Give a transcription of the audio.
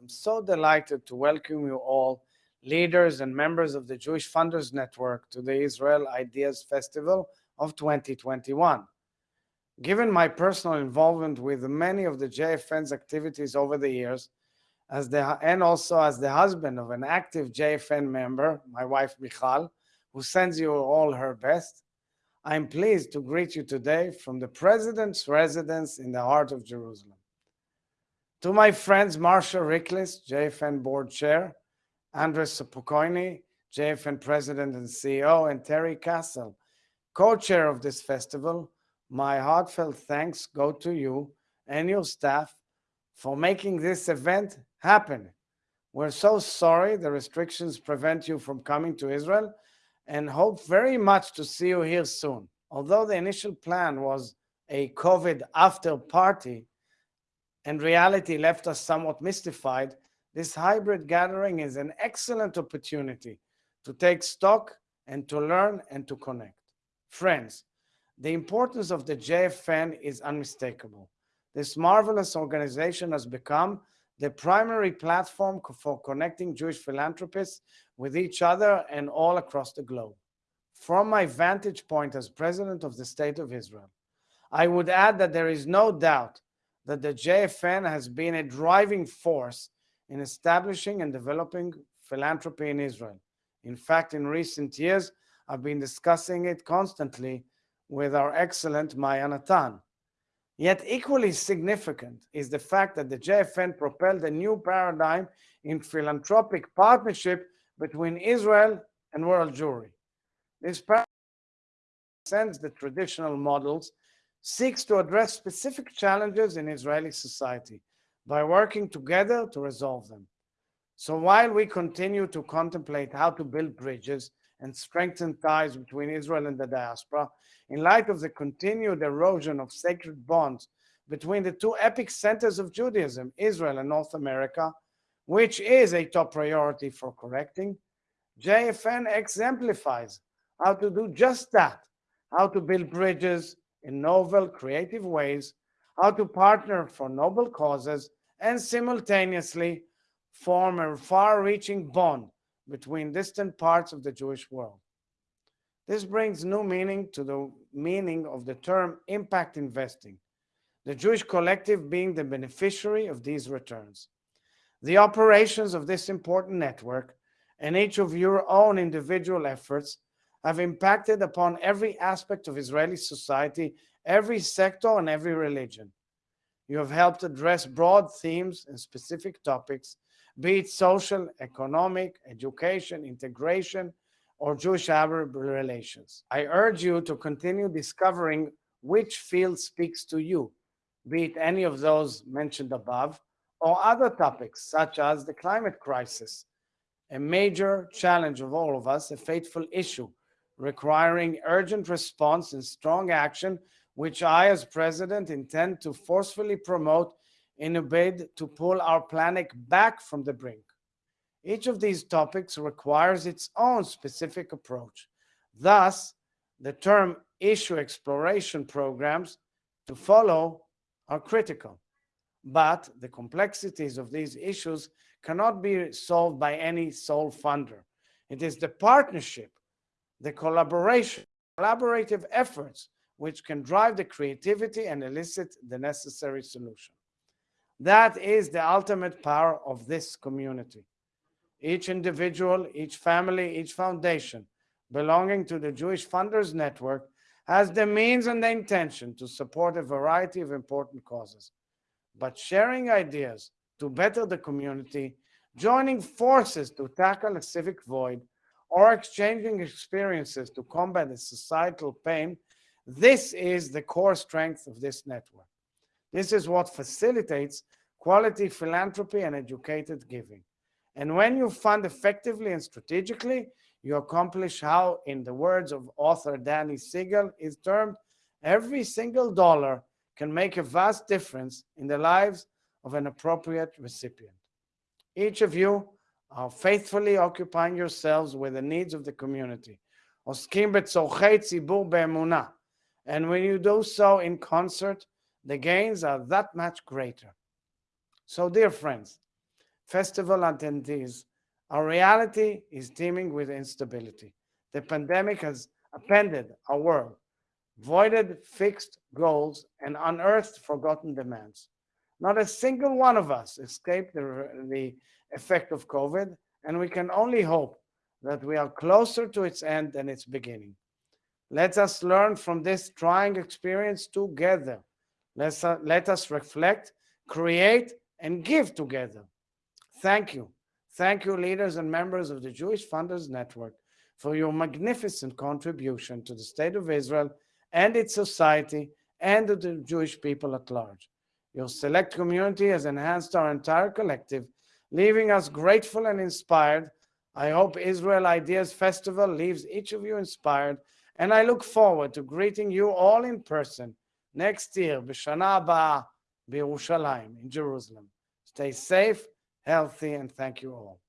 I'm so delighted to welcome you all, leaders and members of the Jewish Funders Network, to the Israel Ideas Festival of 2021. Given my personal involvement with many of the JFN's activities over the years, as the, and also as the husband of an active JFN member, my wife Michal, who sends you all her best, I'm pleased to greet you today from the President's residence in the heart of Jerusalem. To my friends Marcia Riklis, JFN Board Chair, Andres Spokoiny, JFN President and CEO, and Terry Castle, co-chair of this festival, my heartfelt thanks go to you and your staff for making this event happen. We're so sorry the restrictions prevent you from coming to Israel and hope very much to see you here soon. Although the initial plan was a COVID after party and reality left us somewhat mystified, this hybrid gathering is an excellent opportunity to take stock and to learn and to connect. Friends, the importance of the JFN is unmistakable. This marvelous organization has become the primary platform for connecting Jewish philanthropists with each other and all across the globe. From my vantage point as President of the State of Israel, I would add that there is no doubt that the JFN has been a driving force in establishing and developing philanthropy in Israel. In fact, in recent years, I've been discussing it constantly with our excellent Maya Natan. Yet equally significant is the fact that the JFN propelled a new paradigm in philanthropic partnership between Israel and world Jewry. This paradigm the traditional models, seeks to address specific challenges in Israeli society by working together to resolve them. So while we continue to contemplate how to build bridges and strengthen ties between Israel and the diaspora in light of the continued erosion of sacred bonds between the two epic centers of Judaism, Israel and North America, which is a top priority for correcting, JFN exemplifies how to do just that, how to build bridges in novel, creative ways, how to partner for noble causes, and simultaneously form a far-reaching bond between distant parts of the Jewish world. This brings new meaning to the meaning of the term impact investing, the Jewish collective being the beneficiary of these returns. The operations of this important network and each of your own individual efforts have impacted upon every aspect of Israeli society, every sector and every religion. You have helped address broad themes and specific topics be it social, economic, education, integration, or Jewish-Arab relations. I urge you to continue discovering which field speaks to you, be it any of those mentioned above, or other topics such as the climate crisis, a major challenge of all of us, a fateful issue requiring urgent response and strong action, which I as president intend to forcefully promote in a bid to pull our planet back from the brink. Each of these topics requires its own specific approach. Thus, the term issue exploration programs to follow are critical. But the complexities of these issues cannot be solved by any sole funder. It is the partnership, the collaboration, collaborative efforts which can drive the creativity and elicit the necessary solution. That is the ultimate power of this community. Each individual, each family, each foundation belonging to the Jewish Funders Network has the means and the intention to support a variety of important causes. But sharing ideas to better the community, joining forces to tackle a civic void, or exchanging experiences to combat the societal pain, this is the core strength of this network. This is what facilitates quality philanthropy and educated giving. And when you fund effectively and strategically, you accomplish how, in the words of author Danny Siegel, is termed, every single dollar can make a vast difference in the lives of an appropriate recipient. Each of you are faithfully occupying yourselves with the needs of the community. And when you do so in concert, the gains are that much greater. So dear friends, festival attendees, our reality is teeming with instability. The pandemic has appended our world, voided fixed goals, and unearthed forgotten demands. Not a single one of us escaped the, the effect of COVID, and we can only hope that we are closer to its end than its beginning. Let us learn from this trying experience together. Let's, uh, let us reflect, create, and give together. Thank you. Thank you, leaders and members of the Jewish Funders Network, for your magnificent contribution to the State of Israel and its society and the Jewish people at large. Your select community has enhanced our entire collective, leaving us grateful and inspired. I hope Israel Ideas Festival leaves each of you inspired, and I look forward to greeting you all in person next year, B'Shana Haba, B'Yerushalayim, in Jerusalem. Stay safe, healthy, and thank you all.